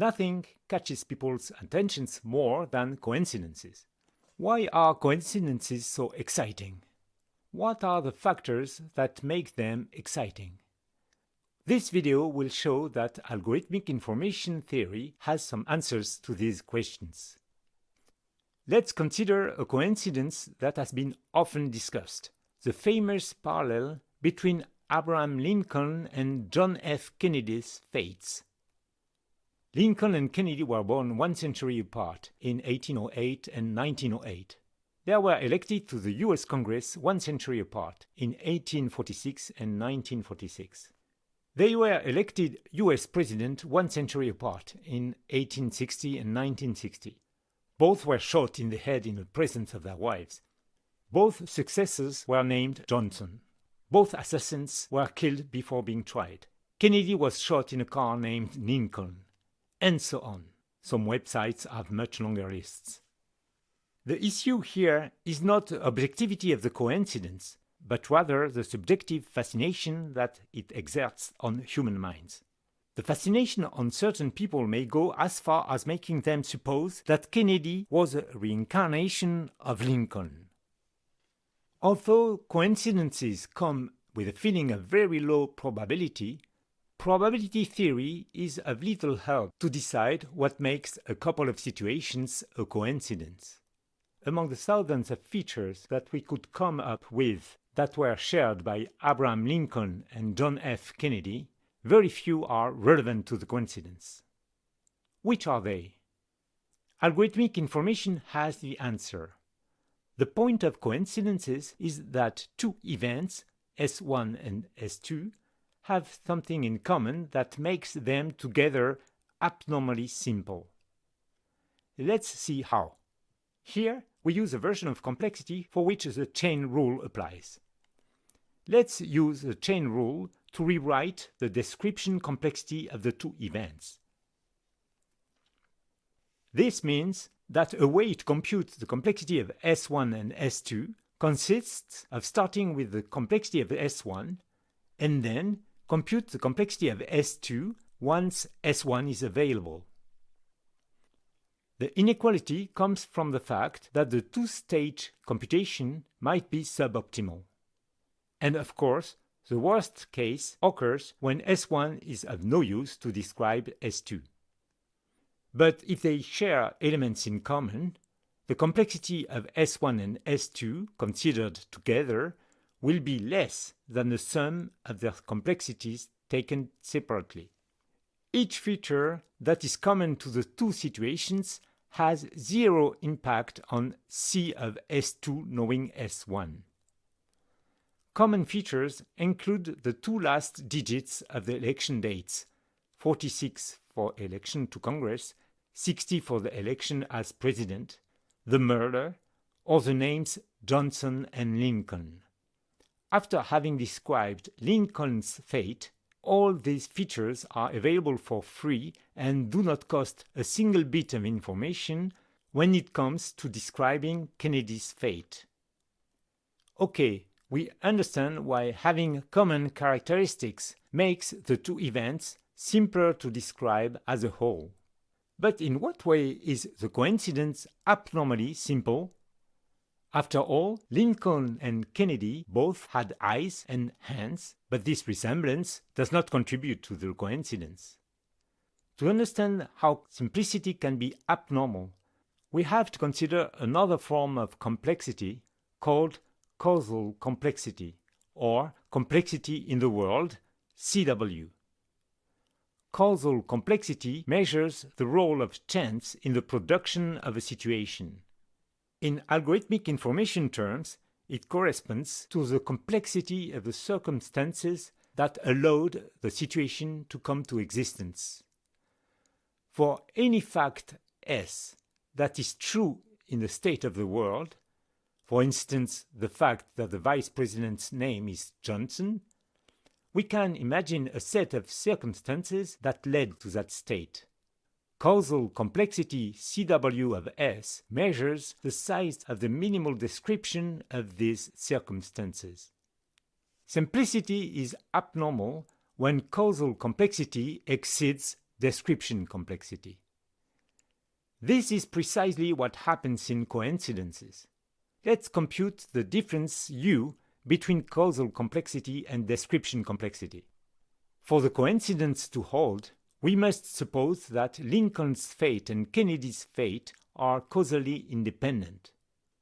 Nothing catches people's attentions more than coincidences. Why are coincidences so exciting? What are the factors that make them exciting? This video will show that algorithmic information theory has some answers to these questions. Let's consider a coincidence that has been often discussed, the famous parallel between Abraham Lincoln and John F. Kennedy's fates. Lincoln and Kennedy were born one century apart in 1808 and 1908. They were elected to the US Congress one century apart in 1846 and 1946. They were elected US President one century apart in 1860 and 1960. Both were shot in the head in the presence of their wives. Both successors were named Johnson. Both assassins were killed before being tried. Kennedy was shot in a car named Lincoln, and so on. Some websites have much longer lists. The issue here is not the objectivity of the coincidence, but rather the subjective fascination that it exerts on human minds. The fascination on certain people may go as far as making them suppose that Kennedy was a reincarnation of Lincoln. Although coincidences come with a feeling of very low probability, probability theory is of little help to decide what makes a couple of situations a coincidence. Among the thousands of features that we could come up with that were shared by Abraham Lincoln and John F. Kennedy, very few are relevant to the coincidence. Which are they? Algorithmic information has the answer. The point of coincidences is that two events, S1 and S2, have something in common that makes them together abnormally simple. Let's see how. Here we use a version of complexity for which the chain rule applies. Let's use the chain rule to rewrite the description complexity of the two events. This means that a way to compute the complexity of S1 and S2 consists of starting with the complexity of S1 and then compute the complexity of S2 once S1 is available. The inequality comes from the fact that the two-stage computation might be suboptimal. And of course, the worst case occurs when S1 is of no use to describe S2. But if they share elements in common, the complexity of S1 and S2 considered together will be less than the sum of their complexities taken separately. Each feature that is common to the two situations has zero impact on C of S2 knowing S1. Common features include the two last digits of the election dates, 46 for election to Congress, 60 for the election as president, the murder, or the names Johnson and Lincoln. After having described Lincoln's fate, all these features are available for free and do not cost a single bit of information when it comes to describing Kennedy's fate. Okay, we understand why having common characteristics makes the two events simpler to describe as a whole. But in what way is the coincidence abnormally simple? After all, Lincoln and Kennedy both had eyes and hands, but this resemblance does not contribute to the coincidence. To understand how simplicity can be abnormal, we have to consider another form of complexity called causal complexity, or complexity in the world, CW. Causal complexity measures the role of chance in the production of a situation. In algorithmic information terms, it corresponds to the complexity of the circumstances that allowed the situation to come to existence. For any fact S that is true in the state of the world, for instance the fact that the vice president's name is Johnson, we can imagine a set of circumstances that led to that state. Causal complexity CW of S measures the size of the minimal description of these circumstances. Simplicity is abnormal when causal complexity exceeds description complexity. This is precisely what happens in coincidences. Let's compute the difference u between causal complexity and description complexity. For the coincidence to hold, we must suppose that Lincoln's fate and Kennedy's fate are causally independent.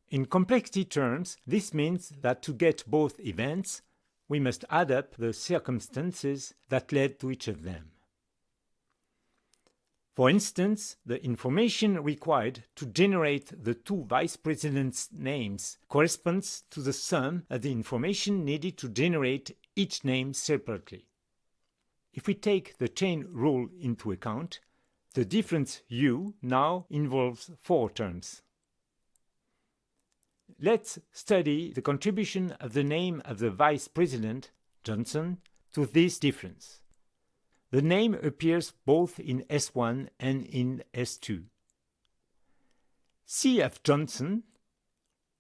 In complexity terms, this means that to get both events, we must add up the circumstances that led to each of them. For instance, the information required to generate the two vice presidents' names corresponds to the sum of the information needed to generate each name separately. If we take the chain rule into account, the difference u now involves four terms. Let's study the contribution of the name of the vice president, Johnson, to this difference. The name appears both in S1 and in S2. C of Johnson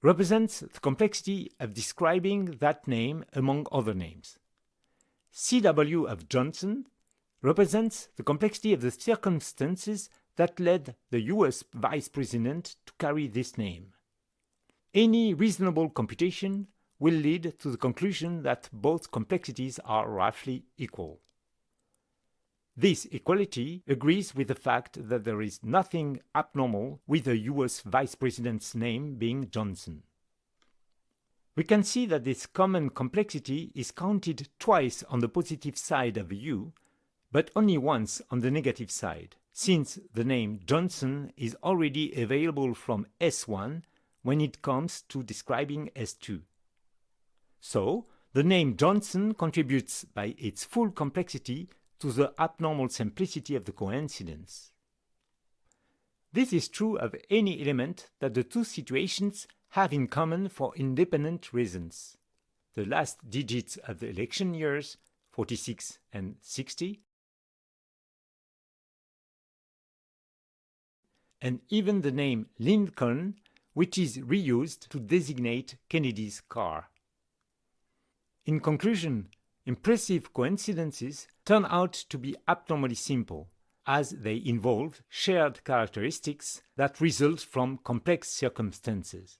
represents the complexity of describing that name among other names. CW of Johnson represents the complexity of the circumstances that led the US vice president to carry this name. Any reasonable computation will lead to the conclusion that both complexities are roughly equal. This equality agrees with the fact that there is nothing abnormal with the US Vice President's name being Johnson. We can see that this common complexity is counted twice on the positive side of U, but only once on the negative side, since the name Johnson is already available from S1 when it comes to describing S2. So, the name Johnson contributes by its full complexity to the abnormal simplicity of the coincidence. This is true of any element that the two situations have in common for independent reasons. The last digits of the election years, 46 and 60, and even the name Lincoln, which is reused to designate Kennedy's car. In conclusion, Impressive coincidences turn out to be abnormally simple, as they involve shared characteristics that result from complex circumstances.